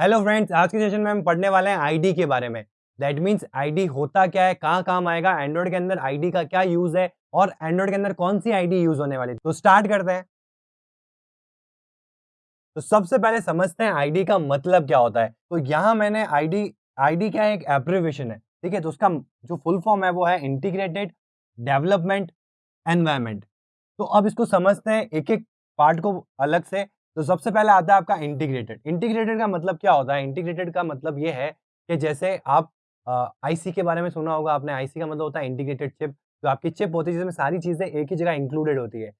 Hello friends आज के session में हम पढ़ने वाले हैं आईडी के बारे में। दैट मीन्स आईडी होता क्या है, कहाँ काम आएगा एंड्रॉइड के अंदर आईडी का क्या यूज़ है, और एंड्रॉइड के अंदर कौन सी आईडी यूज़ होने वाली तो स्टार्ट करते हैं। तो सबसे पहले समझते हैं आईडी का मतलब क्या होता है। तो यहाँ मैंने आईडी आईडी क्या है, एक एब्रिवेशन है। ठीक है तो उसका जो फुल फॉर्म है वो है इंटीग्रेटेड डेवलपमेंट एनवायरमेंट तो अब इसको समझते हैं एक एक पार्ट को अलग से तो सबसे पहले आता है आपका इंटीग्रेटेड इंटीग्रेटेड का मतलब क्या होता है? इंटीग्रेटेड का मतलब ये है कि जैसे आप आईसी के बारे में सुना होगा आपने आईसी का मतलब होता है इंटीग्रेटेड चिप जो आपकी चिप होती है जिसमें सारी चीज़ें एक ही जगह इंक्लूडेड होती है।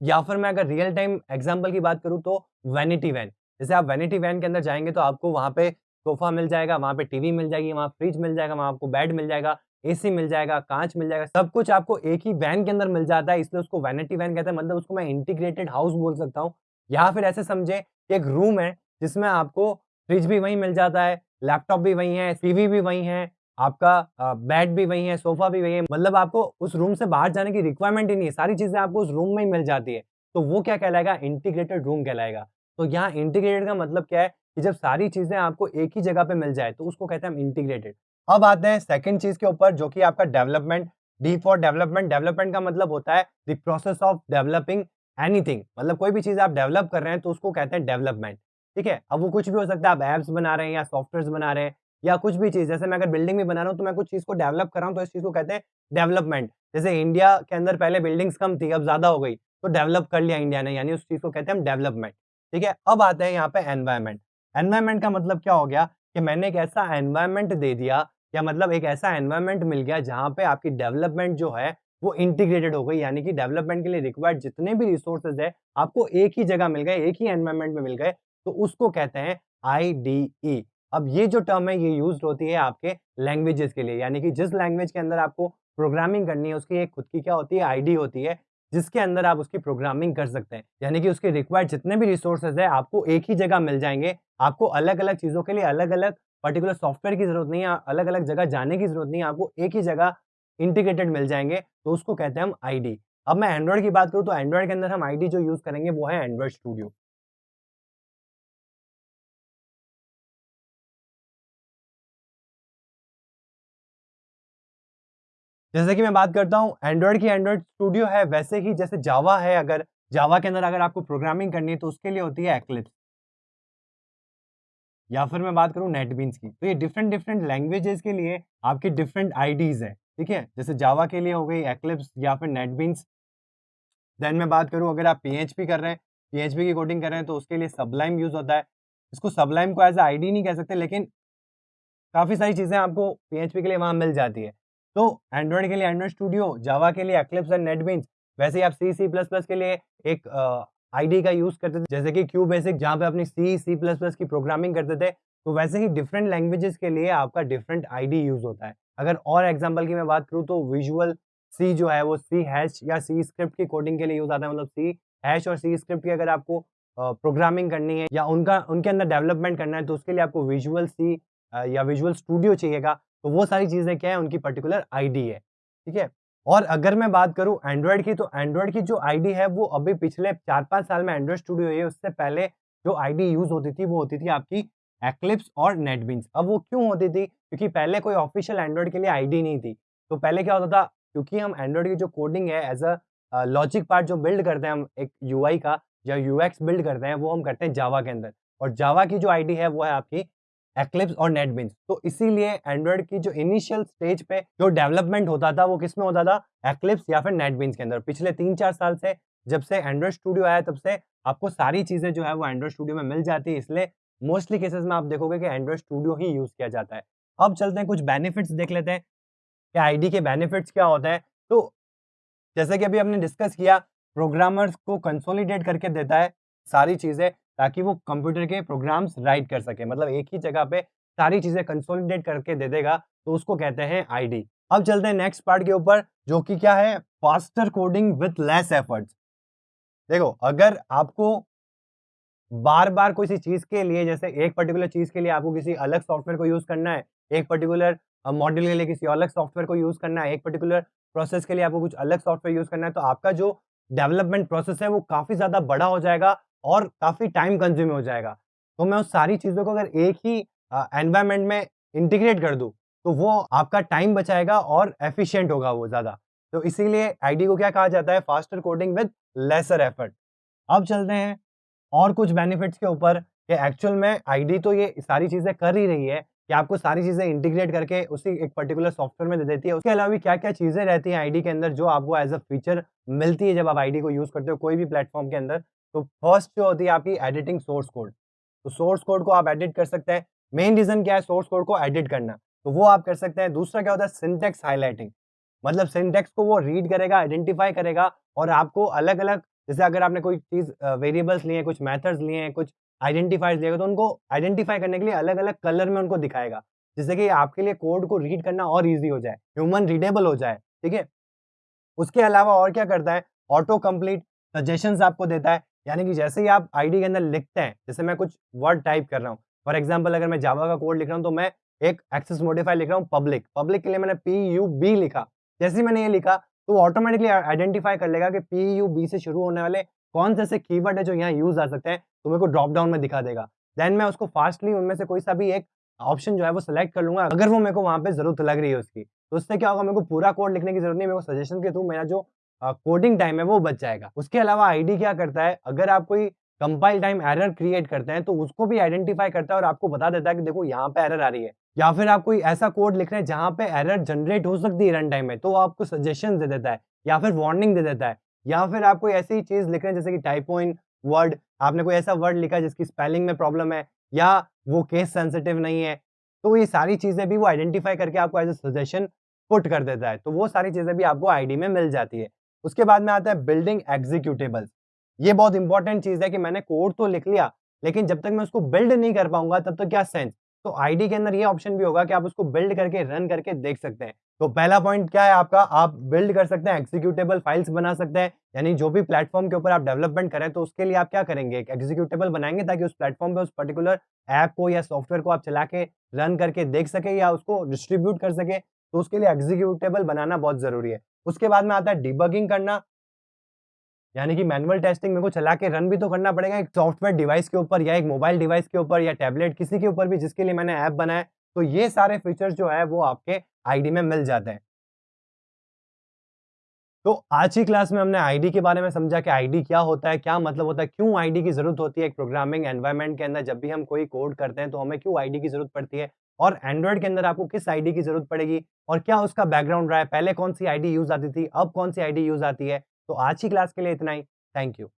या फिर मैं अगर रियल टाइम एग्ज़ाम्पल की बात करूँ तो वैनिटी वैन जैसे आप वैनिटी वैन के अंदर जाएँगे तो आपको वहाँ पे सोफा मिल जाएगा, वहाँ पे टीवी मिल जाएगी, वहाँ फ्रिज मिल जाएगा, वहाँ आपको बेड मिल जाएगा एसी मिल जाएगा, कांच मिल जाएगा, सब कुछ आपको एक ही वैन के अंदर मिल जाता है, इसलिए उसको वैनिटी वैन कहते हैं। मतलब उसको मैं इंटीग्रेटेड हाउस बोल सकता हूँ। या फिर ऐसे समझे कि एक रूम है जिसमें आपको फ्रिज भी वहीं मिल जाता है लैपटॉप भी वहीं है टीवी भी वहीं है, आपका बेड भी वहीं है सोफा भी वहीं है मतलब आपको उस रूम से बाहर जाने की रिक्वायरमेंट ही नहीं है। सारी चीज़ें आपको उस रूम में ही मिल जाती है। तो वो क्या कहलाएगा? इंटीग्रेटेड रूम कहलाएगा। तो यहाँ इंटीग्रेटेड का मतलब क्या है कि जब सारी चीज़ें आपको एक ही जगह पे मिल जाए तो उसको कहते हैं हम इंटीग्रेटेड अब आते हैं सेकंड चीज़ के ऊपर, जो कि आपका development D for development development का मतलब होता है the process of developing anything मतलब कोई भी चीज़ आप डेवलप कर रहे हैं तो उसको कहते हैं डेवलपमेंट ठीक है? अब वो कुछ भी हो सकता है, आप ऐप्स बना रहे हैं या सॉफ्टवेयर बना रहे हैं या कुछ भी चीज़, जैसे मैं अगर बिल्डिंग भी बना रहा हूँ तो मैं कुछ चीज़ को डेवलप कर रहा हूँ तो इस चीज़ को कहते हैं डेवलपमेंट जैसे इंडिया के अंदर पहले बिल्डिंग्स कम थी, अब ज़्यादा हो गई तो डेवलप कर लिया इंडिया ने, यानी उस चीज़ को कहते हैं हम डेवलपमेंट ठीक है? अब आते हैं यहाँ पे एनवायरमेंट एनवायरमेंट का मतलब क्या हो गया कि मैंने एक ऐसा एनवायरमेंट दे दिया, या मतलब एक ऐसा एनवायरमेंट मिल गया जहाँ पे आपकी डेवलपमेंट जो है वो इंटीग्रेटेड हो गई, यानी कि डेवलपमेंट के लिए रिक्वायर्ड जितने भी रिसोर्सेज है, आपको एक ही जगह मिल गए, एक ही एनवायरमेंट में मिल गए तो उसको कहते हैं आई अब ये जो टर्म है, ये यूज़ होती है आपके लैंग्वेजेस के लिए, यानी कि जिस लैंग्वेज के अंदर आपको प्रोग्रामिंग करनी है, उसकी एक खुद की क्या होती है आईडी होती है, जिसके अंदर आप उसकी प्रोग्रामिंग कर सकते हैं। यानी कि उसके रिक्वायर्ड जितने भी रिसोर्सेज है, आपको एक ही जगह मिल जाएँगे, आपको अलग अलग चीज़ों के लिए अलग अलग पर्टिकुलर सॉफ्टवेयर की ज़रूरत नहीं है अलग अलग जगह जाने की ज़रूरत नहीं है, आपको एक ही जगह इंटीग्रेटेड मिल जाएँगे तो उसको कहते हैं हम आईडी अब मैं एंड्रॉइड की बात करूँ तो एंड्रॉइड के अंदर हम आईडी जो यूज़ करेंगे, वो है एंड्रॉइड स्टूडियो जैसे कि मैं बात करता हूँ एंड्रॉइड की एंड्रॉइड स्टूडियो है वैसे ही जैसे जावा है, अगर जावा के अंदर अगर आपको प्रोग्रामिंग करनी है तो उसके लिए होती है एक्लिप्स या फिर मैं बात करूँ नेटबीन्स की तो ये डिफरेंट डिफरेंट लैंग्वेजेस के लिए आपकी डिफरेंट आईडीज है। ठीक है? जैसे जावा के लिए हो गई एक्लिप्स या फिर नेटबीन्स देन मैं बात करूँ, अगर आप पीएचपी कर रहे हैं पीएचपी की कोडिंग कर रहे हैं तो उसके लिए सबलाइम यूज़ होता है। इसको सबलाइम को एज आई नहीं कह सकते, लेकिन काफ़ी सारी चीज़ें आपको पीएचपी के लिए वहाँ मिल जाती है। तो एंड्रॉइड के लिए एंड्रॉइड स्टूडियो जावा के लिए एक्लिप्स एंड नेटबीन्स वैसे ही आप सी सी प्लस प्लस के लिए एक आईडी का यूज़ करते थे। जैसे कि क्यू बेसिक जहाँ पे अपनी सी सी प्लस प्लस की प्रोग्रामिंग करते थे तो वैसे ही डिफरेंट लैंग्वेजेस के लिए आपका डिफरेंट आईडी यूज़ होता है। अगर और एग्ज़ाम्पल की मैं बात करूँ तो विजुअल सी जो है वो सी हैश या सी स्क्रिप्ट की कोडिंग के लिए यूज़ आता है मतलब सी हैश और सी स्क्रिप्ट की अगर आपको प्रोग्रामिंग करनी है या उनका, उनके अंदर डेवलपमेंट करना है तो उसके लिए आपको विजुअल सी या विजुअल स्टूडियो चाहिएगा तो वो सारी चीज़ें क्या है, उनकी पर्टिकुलर आईडी है, ठीक है? और अगर मैं बात करूँ एंड्रॉयड की तो एंड्रॉयड की जो आईडी है वो अभी पिछले चार पाँच साल में एंड्रॉयड स्टूडियो है, उससे पहले जो आईडी यूज़ होती थी, वो होती थी आपकी एक्लिप्स और नेटबिन्स अब वो क्यों होती थी? क्योंकि पहले कोई ऑफिशियल एंड्रॉइड के लिए आईडी नहीं थी। तो पहले क्या होता था? क्योंकि हम एंड्रॉइड की जो कोडिंग है एज अ लॉजिक पार्ट जो बिल्ड करते हैं हम, एक यूआई का, या यूएक्स बिल्ड करते हैं, वो हम करते हैं जावा के अंदर। और जावा की जो आईडी है, वो है आपकी एक्लिप्स और नेटबिन्स तो इसीलिए एंड्रॉइड की जो इनिशियल स्टेज पे जो डेवलपमेंट होता था, वो किसमें होता था? एक्लिप्स या फिर नेटबिंस के अंदर। पिछले तीन चार साल से जब से एंड्रॉइड स्टूडियो आया, तब से आपको सारी चीज़ें जो है, वो एंड्रॉइड स्टूडियो में मिल जाती है। इसलिए मोस्टली केसेस में आप देखोगे कि एंड्रॉइड स्टूडियो ही यूज़ किया जाता है। अब चलते हैं, कुछ बेनिफिट्स देख लेते हैं कि आईडी के बेनिफिट्स क्या होते हैं। तो जैसे कि अभी हमने डिस्कस किया प्रोग्रामर्स को कंसोलिडेट करके देता है सारी चीज़ें ताकि वो कंप्यूटर के प्रोग्राम्स राइट कर सके। मतलब एक ही जगह पे सारी चीज़ें कंसोलिडेट करके दे देगा तो उसको कहते हैं आईडी अब चलते हैं नेक्स्ट पार्ट के ऊपर, जो कि क्या है faster coding with less efforts देखो, अगर आपको बार बार किसी चीज़ के लिए, जैसे एक पर्टिकुलर चीज़ के लिए आपको किसी अलग सॉफ्टवेयर को यूज़ करना है, एक पर्टिकुलर मॉड्यूल के लिए किसी अलग सॉफ्टवेयर को यूज़ करना है, एक पर्टिकुलर प्रोसेस के लिए आपको कुछ अलग सॉफ्टवेयर यूज़ करना है तो आपका जो डेवलपमेंट प्रोसेस है वो काफ़ी ज़्यादा बड़ा हो जाएगा और काफ़ी टाइम कंज्यूम हो जाएगा। तो मैं उस सारी चीज़ों को अगर एक ही एनवायरमेंट में इंटीग्रेट कर दूँ तो वो आपका टाइम बचाएगा और एफिशिएंट होगा वो ज़्यादा। तो इसीलिए आईडी को क्या कहा जाता है? Faster coding with lesser effort अब चलते हैं और कुछ बेनिफिट्स के ऊपर कि एक्चुअल में आईडी तो ये सारी चीज़ें कर ही रही है कि आपको सारी चीज़ें इंटीग्रेट करके उसी एक पर्टिकुलर सॉफ्टवेयर में दे देती है। उसके अलावा भी क्या क्या चीज़ें रहती हैं आईडी के अंदर जो आपको एज अ फीचर मिलती है जब आप आईडी को यूज़ करते हो कोई भी प्लेटफॉर्म के अंदर? तो फ़र्स्ट जो होती है आपकी एडिटिंग सोर्स कोड तो सोर्स कोड को आप एडिट कर सकते हैं। मेन रीज़न क्या है सोर्स कोड को एडिट करना। तो वो आप कर सकते हैं। दूसरा क्या होता है? सिंटेक्स हाईलाइटिंग मतलब सिंटेक्स को वो रीड करेगा आइडेंटिफाई करेगा और आपको अलग अलग जैसे अगर आपने कोई चीज़ वेरिएबल्स लिए हैं, कुछ मेथड्स लिए हैं, कुछ आइडेंटिफाइज लिएगा तो उनको आइडेंटिफाई करने के लिए अलग अलग कलर में उनको दिखाएगा। जिससे कि आपके लिए कोड को रीड करना और ईजी हो जाए ह्यूमन रीडेबल हो जाए, ठीक है? उसके अलावा और क्या करता है? ऑटो कंप्लीट सजेशन आपको देता है। यानी कि जैसे ही आप आईडी के अंदर लिखते हैं, जैसे मैं कुछ वर्ड टाइप कर रहा हूँ। फॉर एग्ज़ाम्पल अगर मैं जावा का कोड लिख रहा हूँ तो मैं एक एक्सेस मोडिफाई लिख रहा हूँ पब्लिक पब्लिक के लिए मैंने पी यू बी लिखा। जैसे ही मैंने ये लिखा तो ऑटोमेटिकली आइडेंटिफाई कर लेगा कि पी यू बी से शुरू होने वाले कौन से ऐसे कीवर्ड है जो यहाँ यूज़ आ सकते हैं तो मेरे को ड्रॉप डाउन में दिखा देगा। देन मैं उसको फास्टली उनमें से कोई सा भी एक ऑप्शन जो है वो सिलेक्ट कर लूँगा, अगर वो मेरे को वहाँ पे ज़रूरत लग रही है उसकी। तो उससे क्या होगा, मेरे को पूरा कोड लिखने की ज़रूरत नहीं, मेरे को सजेशन के थ्रू मेरा जो कोडिंग टाइम है वो बच जाएगा। उसके अलावा आईडी क्या करता है, अगर आप कोई कंपाइल टाइम एरर क्रिएट करते हैं तो उसको भी आइडेंटिफाई करता है और आपको बता देता है कि देखो यहाँ पे एरर आ रही है। या फिर आप कोई ऐसा कोड लिख रहे हैं जहाँ पे एरर जनरेट हो सकती है रन टाइम में तो वो आपको सजेशन दे देता है, या फिर वार्निंग दे देता है, या फिर आप कोई ऐसी चीज़ लिख रहे हैं जैसे कि टाइपो इन वर्ड आपने कोई ऐसा वर्ड लिखा जिसकी स्पेलिंग में प्रॉब्लम है, या वो केस सेंसिटिव नहीं है तो ये सारी चीज़ें भी वो आइडेंटिफाई करके आपको एज ए सजेशन पुट कर देता है तो वो सारी चीज़ें भी आपको आईडी में मिल जाती है। उसके बाद में आता है बिल्डिंग एग्जीक्यूटेबल्स ये बहुत इंपॉर्टेंट चीज़ है कि मैंने कोड तो लिख लिया, लेकिन जब तक मैं उसको बिल्ड नहीं कर पाऊँगा, तब तक तो क्या सेंस तो आईडी के अंदर ये ऑप्शन भी होगा कि आप उसको बिल्ड करके रन करके देख सकते हैं। तो पहला पॉइंट क्या है आपका? आप बिल्ड कर सकते हैं एक्जीक्यूटेबल फाइल्स बना सकते हैं, यानी जो भी प्लेटफॉर्म के ऊपर आप डेवलपमेंट करें तो उसके लिए आप क्या करेंगे? एक एग्जीक्यूटेबल बनाएँगे ताकि उस प्लेटफॉर्म पे उस पर्टिकुलर ऐप को या सॉफ्टवेयर को आप चला के रन करके देख सके या उसको डिस्ट्रीब्यूट कर सके। तो उसके लिए एग्जीक्यूटेबल बनाना बहुत ज़रूरी है। उसके बाद में आता है डिबगिंग करना। यानी कि मैनुअल टेस्टिंग मेरे को चला के रन भी तो करना पड़ेगा, एक सॉफ्टवेयर डिवाइस के ऊपर या एक मोबाइल डिवाइस के ऊपर या टैबलेट किसी के ऊपर भी जिसके लिए मैंने ऐप बनाया तो ये सारे फीचर्स जो है वो आपके आईडी में मिल जाते हैं। तो आज की क्लास में हमने आईडी के बारे में समझा कि आईडी क्या होता है, क्या मतलब होता है, क्यों आईडी की ज़रूरत होती है एक प्रोग्रामिंग एनवायरमेंट के अंदर, जब भी हम कोई कोड करते हैं तो हमें क्यों आईडी की ज़रूरत पड़ती है और एंड्रॉइड के अंदर आपको किस आईडी की ज़रूरत पड़ेगी और क्या उसका बैकग्राउंड रहा है, पहले कौन सी आईडी यूज़ आती थी, अब कौन सी आईडी यूज़ आती है तो आज की क्लास के लिए इतना ही। Thank you.